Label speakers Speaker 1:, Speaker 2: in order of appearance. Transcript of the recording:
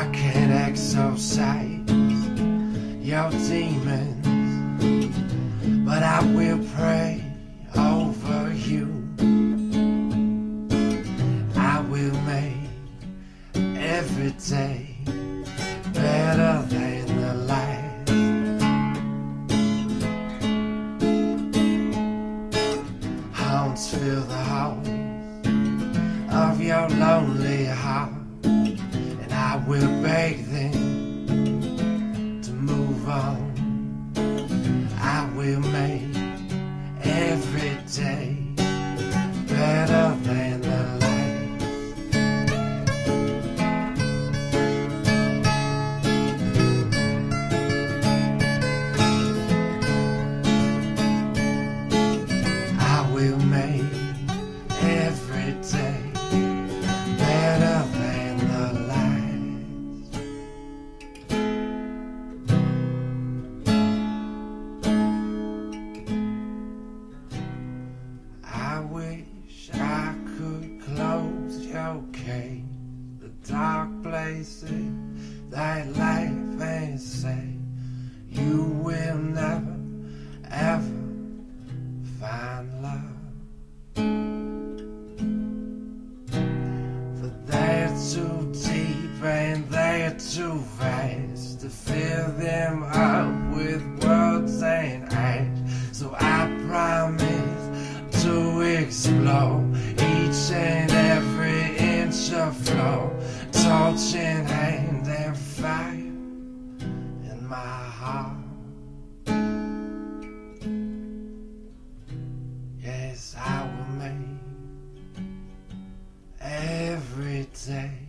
Speaker 1: I can exorcise your demons, but I will pray over you. I will make every day better than the last. Hounds fill the halls of your lonely will beg them to move on. I will make places that life and say you will never ever find love. For they're too deep and they're too vast to fill them up with words and acts. Fire in my heart. Yes, I will make every day